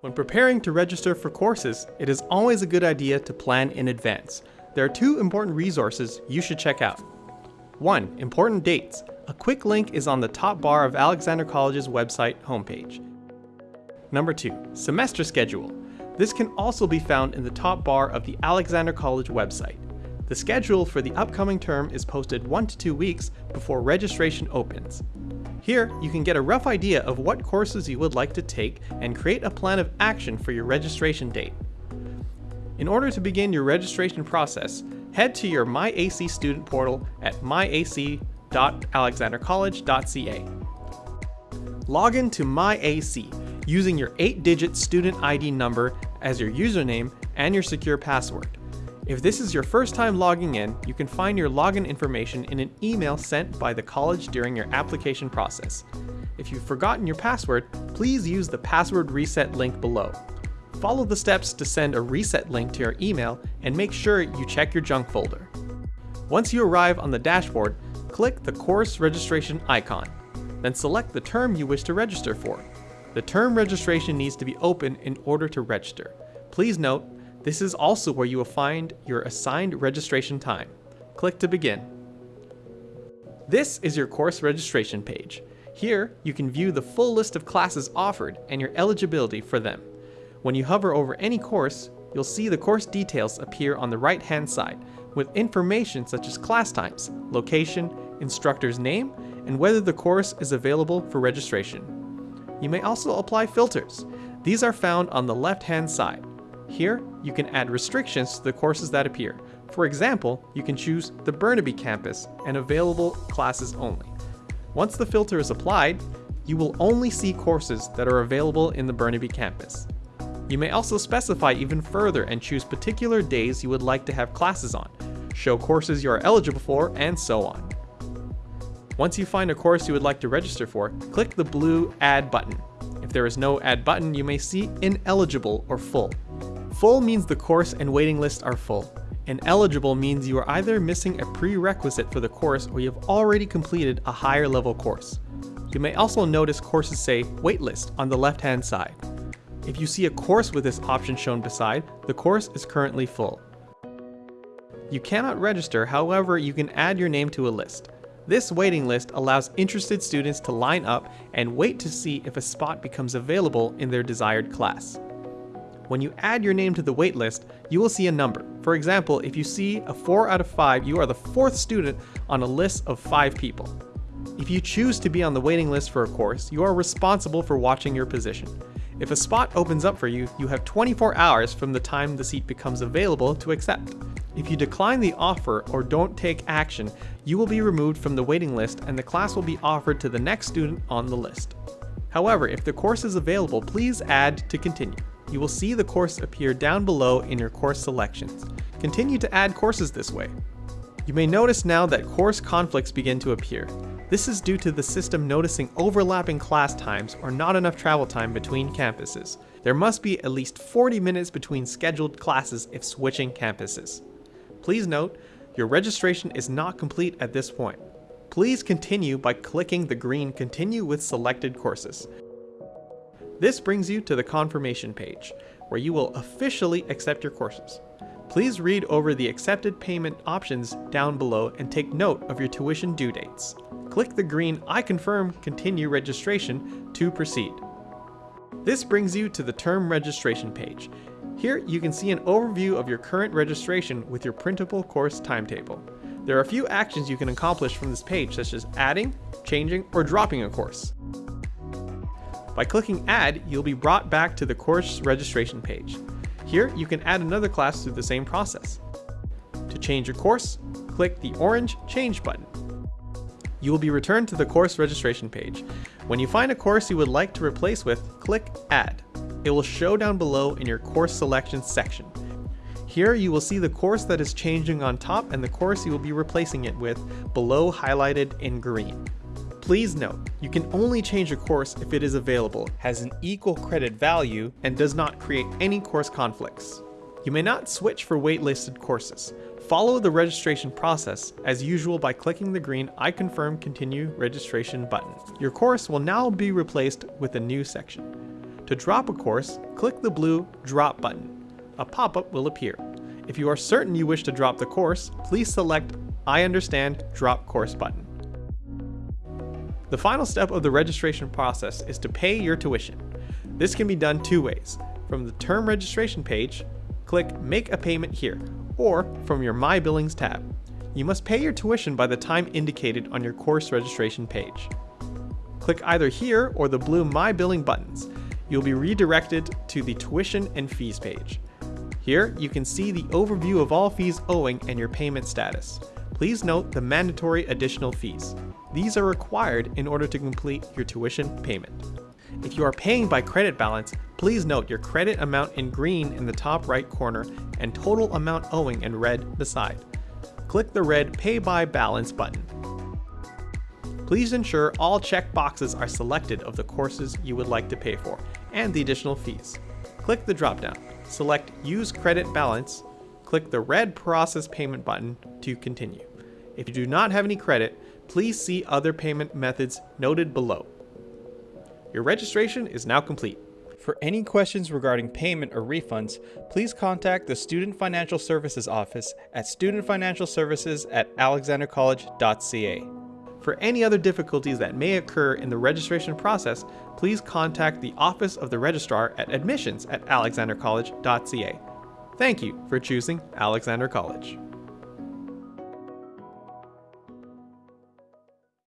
When preparing to register for courses, it is always a good idea to plan in advance. There are two important resources you should check out. 1. Important dates. A quick link is on the top bar of Alexander College's website homepage. Number 2. Semester schedule. This can also be found in the top bar of the Alexander College website. The schedule for the upcoming term is posted 1 to 2 weeks before registration opens. Here, you can get a rough idea of what courses you would like to take and create a plan of action for your registration date. In order to begin your registration process, head to your MyAC student portal at myac.alexandercollege.ca. Log in to MyAC using your 8-digit student ID number as your username and your secure password. If this is your first time logging in, you can find your login information in an email sent by the college during your application process. If you've forgotten your password, please use the password reset link below. Follow the steps to send a reset link to your email and make sure you check your junk folder. Once you arrive on the dashboard, click the course registration icon. Then select the term you wish to register for. The term registration needs to be open in order to register. Please note, this is also where you will find your assigned registration time. Click to begin. This is your course registration page. Here, you can view the full list of classes offered and your eligibility for them. When you hover over any course, you'll see the course details appear on the right-hand side, with information such as class times, location, instructor's name, and whether the course is available for registration. You may also apply filters. These are found on the left-hand side. Here, you can add restrictions to the courses that appear. For example, you can choose the Burnaby campus and available classes only. Once the filter is applied, you will only see courses that are available in the Burnaby campus. You may also specify even further and choose particular days you would like to have classes on, show courses you are eligible for, and so on. Once you find a course you would like to register for, click the blue Add button. If there is no Add button, you may see Ineligible or Full. Full means the course and waiting list are full. Ineligible means you are either missing a prerequisite for the course or you have already completed a higher level course. You may also notice courses say waitlist on the left hand side. If you see a course with this option shown beside, the course is currently full. You cannot register, however, you can add your name to a list. This waiting list allows interested students to line up and wait to see if a spot becomes available in their desired class. When you add your name to the waitlist, you will see a number. For example, if you see a 4 out of 5, you are the fourth student on a list of 5 people. If you choose to be on the waiting list for a course, you are responsible for watching your position. If a spot opens up for you, you have 24 hours from the time the seat becomes available to accept. If you decline the offer or don't take action, you will be removed from the waiting list and the class will be offered to the next student on the list. However, if the course is available, please add to continue you will see the course appear down below in your course selections. Continue to add courses this way. You may notice now that course conflicts begin to appear. This is due to the system noticing overlapping class times or not enough travel time between campuses. There must be at least 40 minutes between scheduled classes if switching campuses. Please note, your registration is not complete at this point. Please continue by clicking the green Continue with selected courses. This brings you to the confirmation page, where you will officially accept your courses. Please read over the accepted payment options down below and take note of your tuition due dates. Click the green I confirm continue registration to proceed. This brings you to the term registration page. Here you can see an overview of your current registration with your printable course timetable. There are a few actions you can accomplish from this page such as adding, changing, or dropping a course. By clicking Add, you'll be brought back to the course registration page. Here, you can add another class through the same process. To change your course, click the orange Change button. You will be returned to the course registration page. When you find a course you would like to replace with, click Add. It will show down below in your course selection section. Here you will see the course that is changing on top and the course you will be replacing it with below highlighted in green. Please note, you can only change a course if it is available, has an equal credit value, and does not create any course conflicts. You may not switch for waitlisted courses. Follow the registration process as usual by clicking the green I confirm continue registration button. Your course will now be replaced with a new section. To drop a course, click the blue Drop button. A pop-up will appear. If you are certain you wish to drop the course, please select I understand Drop Course button. The final step of the registration process is to pay your tuition. This can be done two ways. From the term registration page, click Make a Payment here, or from your My Billings tab. You must pay your tuition by the time indicated on your course registration page. Click either here or the blue My Billing buttons. You'll be redirected to the Tuition and Fees page. Here, you can see the overview of all fees owing and your payment status. Please note the mandatory additional fees. These are required in order to complete your tuition payment. If you are paying by credit balance, please note your credit amount in green in the top right corner and total amount owing in red beside. Click the red Pay by Balance button. Please ensure all check boxes are selected of the courses you would like to pay for and the additional fees. Click the dropdown, select Use Credit Balance, click the red Process Payment button to continue. If you do not have any credit, please see other payment methods noted below. Your registration is now complete. For any questions regarding payment or refunds, please contact the Student Financial Services Office at studentfinancialservices at alexandercollege.ca. For any other difficulties that may occur in the registration process, please contact the Office of the Registrar at admissions at alexandercollege.ca. Thank you for choosing Alexander College.